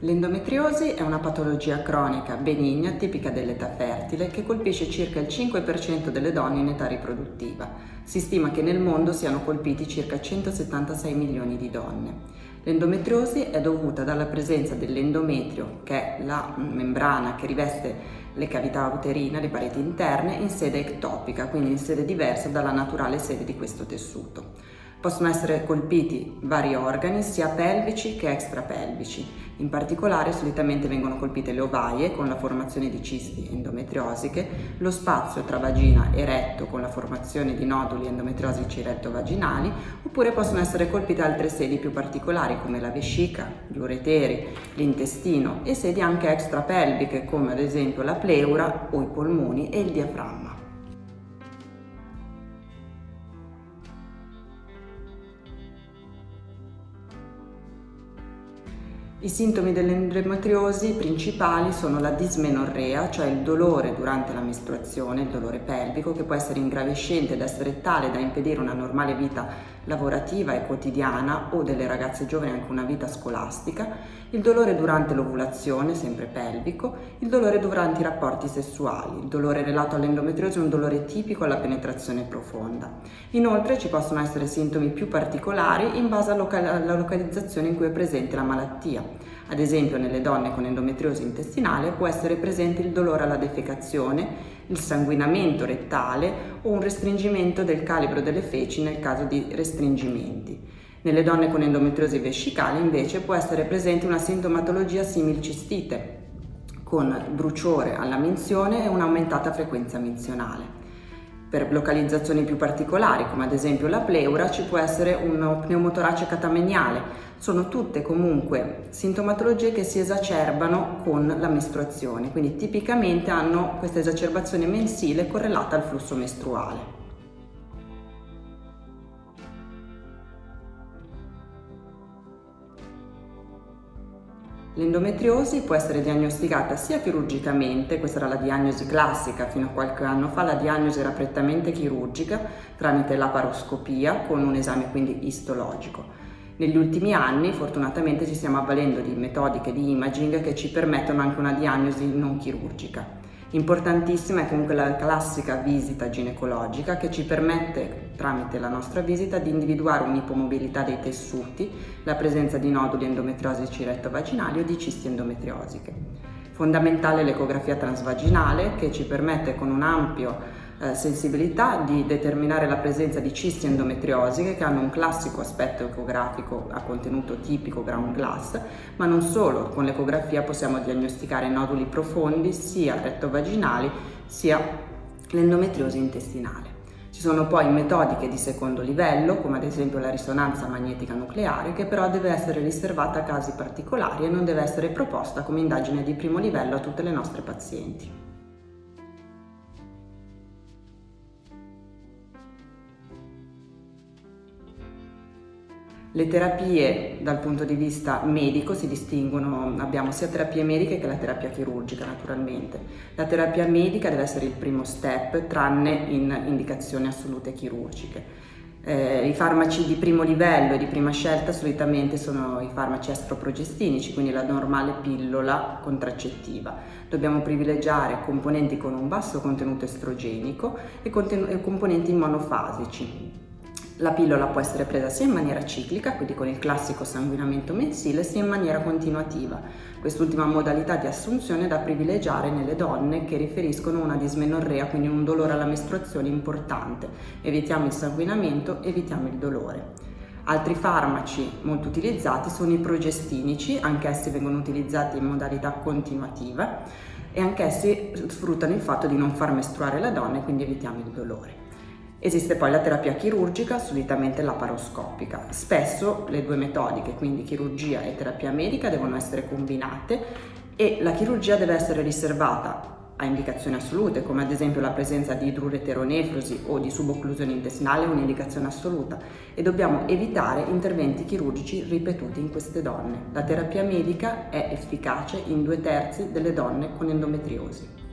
L'endometriosi è una patologia cronica benigna tipica dell'età fertile che colpisce circa il 5% delle donne in età riproduttiva. Si stima che nel mondo siano colpiti circa 176 milioni di donne. L'endometriosi è dovuta dalla presenza dell'endometrio, che è la membrana che riveste le cavità uterine, le pareti interne, in sede ectopica, quindi in sede diversa dalla naturale sede di questo tessuto. Possono essere colpiti vari organi, sia pelvici che extrapelvici. In particolare solitamente vengono colpite le ovaie con la formazione di cisti endometriosiche, lo spazio tra vagina e retto con la formazione di noduli endometriosici retto-vaginali, oppure possono essere colpite altre sedi più particolari come la vescica, gli ureteri, l'intestino e sedi anche extrapelviche come ad esempio la pleura o i polmoni e il diaframma. I sintomi dell'endometriosi principali sono la dismenorrea, cioè il dolore durante la mestruazione, il dolore pelvico, che può essere ingravescente ed essere tale da impedire una normale vita lavorativa e quotidiana o delle ragazze giovani anche una vita scolastica, il dolore durante l'ovulazione, sempre pelvico, il dolore durante i rapporti sessuali. Il dolore relato all'endometriosi è un dolore tipico alla penetrazione profonda. Inoltre ci possono essere sintomi più particolari in base alla localizzazione in cui è presente la malattia. Ad esempio nelle donne con endometriosi intestinale può essere presente il dolore alla defecazione, il sanguinamento rettale o un restringimento del calibro delle feci nel caso di restringimenti. Nelle donne con endometriosi vescicale invece può essere presente una sintomatologia simil-cistite con bruciore alla menzione e un'aumentata frequenza menzionale. Per localizzazioni più particolari, come ad esempio la pleura, ci può essere un pneumotorace catameniale. Sono tutte comunque sintomatologie che si esacerbano con la mestruazione, quindi tipicamente hanno questa esacerbazione mensile correlata al flusso mestruale. L'endometriosi può essere diagnosticata sia chirurgicamente, questa era la diagnosi classica fino a qualche anno fa, la diagnosi era prettamente chirurgica tramite laparoscopia con un esame quindi istologico. Negli ultimi anni fortunatamente ci stiamo avvalendo di metodiche di imaging che ci permettono anche una diagnosi non chirurgica. Importantissima è comunque la classica visita ginecologica che ci permette tramite la nostra visita di individuare un'ipomobilità dei tessuti, la presenza di noduli endometriosici retto-vaginali o di cisti endometriosiche. Fondamentale l'ecografia transvaginale che ci permette con un ampio eh, sensibilità di determinare la presenza di cisti endometriosiche che hanno un classico aspetto ecografico a contenuto tipico ground glass, ma non solo, con l'ecografia possiamo diagnosticare noduli profondi sia rettovaginali sia l'endometriosi intestinale. Ci sono poi metodiche di secondo livello, come ad esempio la risonanza magnetica nucleare, che però deve essere riservata a casi particolari e non deve essere proposta come indagine di primo livello a tutte le nostre pazienti. Le terapie dal punto di vista medico si distinguono, abbiamo sia terapie mediche che la terapia chirurgica naturalmente. La terapia medica deve essere il primo step tranne in indicazioni assolute chirurgiche. Eh, I farmaci di primo livello e di prima scelta solitamente sono i farmaci estroprogestinici, quindi la normale pillola contraccettiva. Dobbiamo privilegiare componenti con un basso contenuto estrogenico e, e componenti monofasici, la pillola può essere presa sia in maniera ciclica, quindi con il classico sanguinamento mensile, sia in maniera continuativa. Quest'ultima modalità di assunzione è da privilegiare nelle donne che riferiscono una dismenorrea, quindi un dolore alla mestruazione importante. Evitiamo il sanguinamento, evitiamo il dolore. Altri farmaci molto utilizzati sono i progestinici, anch'essi vengono utilizzati in modalità continuativa e anch'essi sfruttano il fatto di non far mestruare la donna e quindi evitiamo il dolore. Esiste poi la terapia chirurgica, solitamente laparoscopica. Spesso le due metodiche, quindi chirurgia e terapia medica, devono essere combinate e la chirurgia deve essere riservata a indicazioni assolute, come ad esempio la presenza di idrureteronefrosi o di subocclusione intestinale, un'indicazione assoluta, e dobbiamo evitare interventi chirurgici ripetuti in queste donne. La terapia medica è efficace in due terzi delle donne con endometriosi.